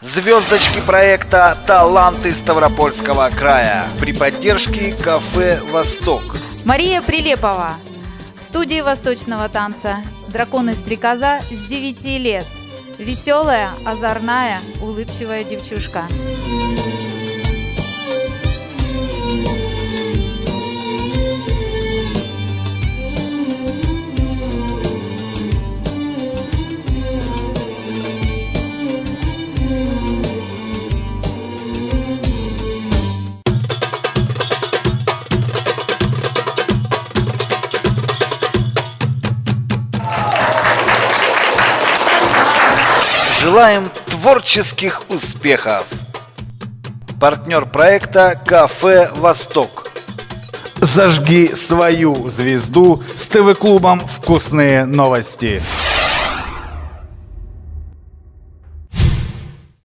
Звездочки проекта «Таланты Ставропольского края» при поддержке кафе «Восток». Мария Прилепова. В студии восточного танца «Дракон и стрекоза» с 9 лет. Веселая, озорная, улыбчивая девчушка. Желаем творческих успехов! Партнер проекта «Кафе Восток». Зажги свою звезду с ТВ-клубом «Вкусные новости».